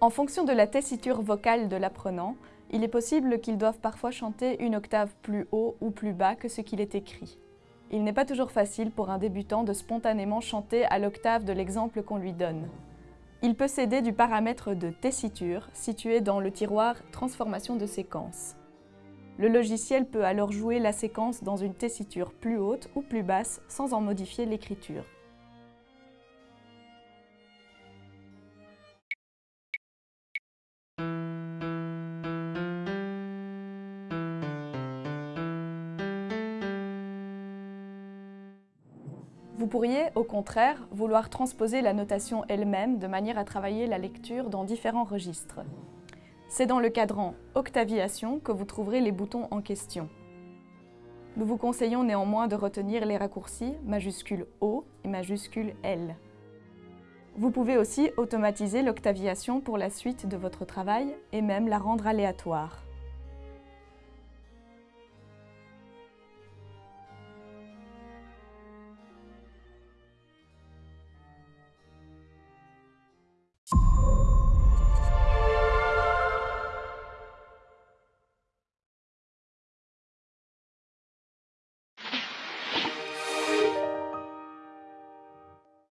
En fonction de la tessiture vocale de l'apprenant, il est possible qu'il doive parfois chanter une octave plus haut ou plus bas que ce qu'il est écrit. Il n'est pas toujours facile pour un débutant de spontanément chanter à l'octave de l'exemple qu'on lui donne. Il peut s'aider du paramètre de tessiture situé dans le tiroir Transformation de séquence. Le logiciel peut alors jouer la séquence dans une tessiture plus haute ou plus basse sans en modifier l'écriture. Vous pourriez, au contraire, vouloir transposer la notation elle-même de manière à travailler la lecture dans différents registres. C'est dans le cadran Octaviation que vous trouverez les boutons en question. Nous vous conseillons néanmoins de retenir les raccourcis majuscule O et majuscule L. Vous pouvez aussi automatiser l'octaviation pour la suite de votre travail et même la rendre aléatoire.